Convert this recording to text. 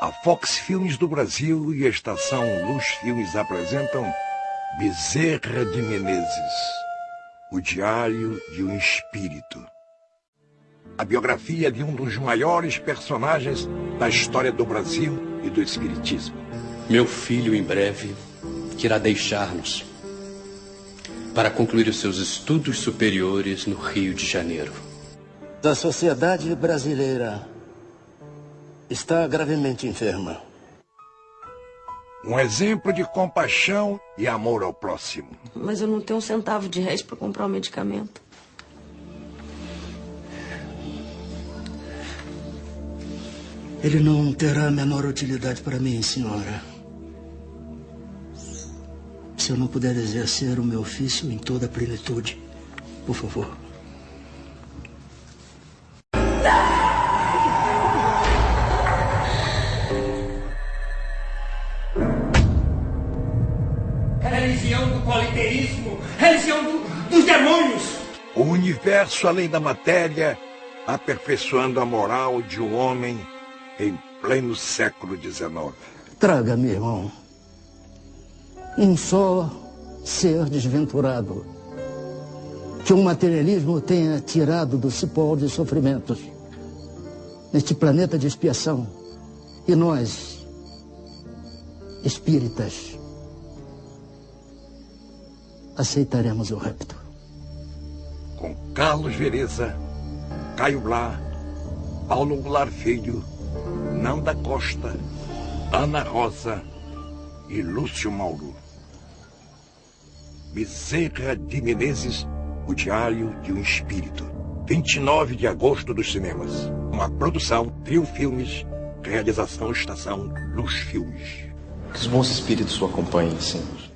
A Fox Filmes do Brasil e a Estação Luz Filmes apresentam Bezerra de Menezes, o Diário de um Espírito. A biografia de um dos maiores personagens da história do Brasil e do Espiritismo. Meu filho, em breve, irá deixar-nos para concluir os seus estudos superiores no Rio de Janeiro. A sociedade brasileira está gravemente enferma. Um exemplo de compaixão e amor ao próximo. Mas eu não tenho um centavo de resto para comprar o um medicamento. Ele não terá a menor utilidade para mim, senhora. Se eu não puder exercer o meu ofício em toda a plenitude, por favor. Religião do politeísmo, religião do, dos demônios. O universo além da matéria, aperfeiçoando a moral de um homem em pleno século XIX. Traga, meu irmão, um só ser desventurado que o materialismo tenha tirado do cipó de sofrimentos neste planeta de expiação. E nós, espíritas, aceitaremos o repto. Com Carlos Vereza, Caio Blá, Paulo Goulart Filho, Nanda Costa, Ana Rosa e Lúcio Mauro. Bezerra de Menezes, O Diário de um Espírito. 29 de agosto dos cinemas. Uma produção Trio Filmes, realização Estação Luz Filmes. Que os bons espíritos o acompanhem, Senhor.